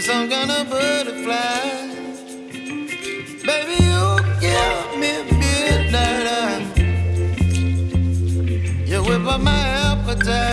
you're some kind of butterfly. Baby, you give me midnight. You whip up my appetite.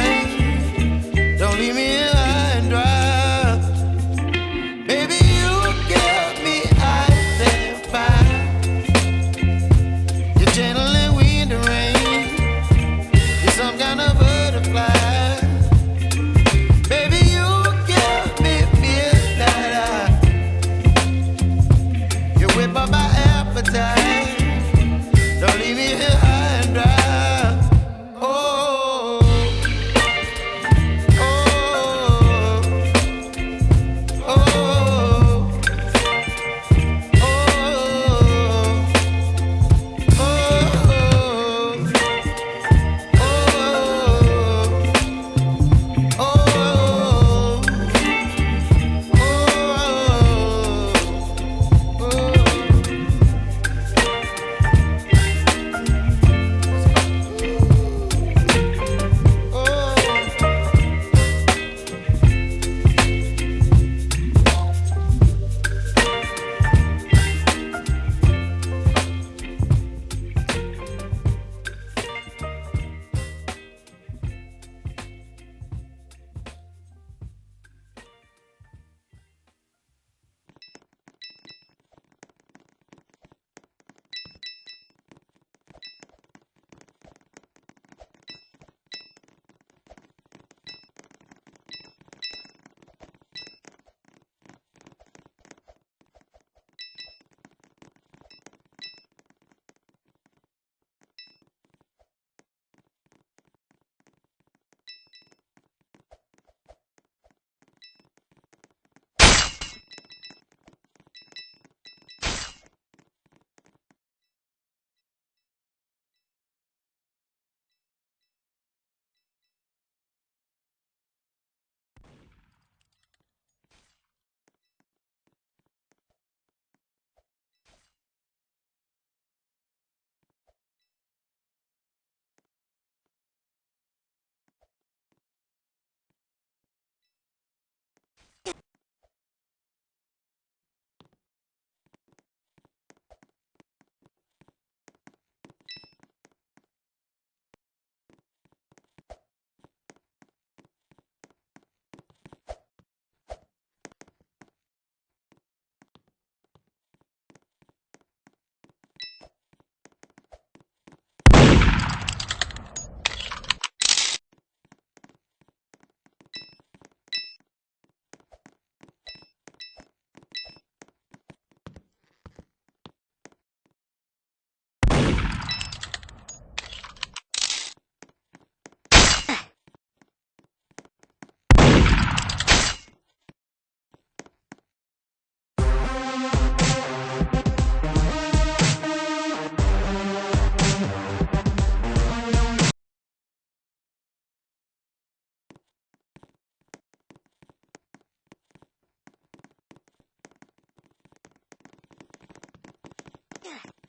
Yeah.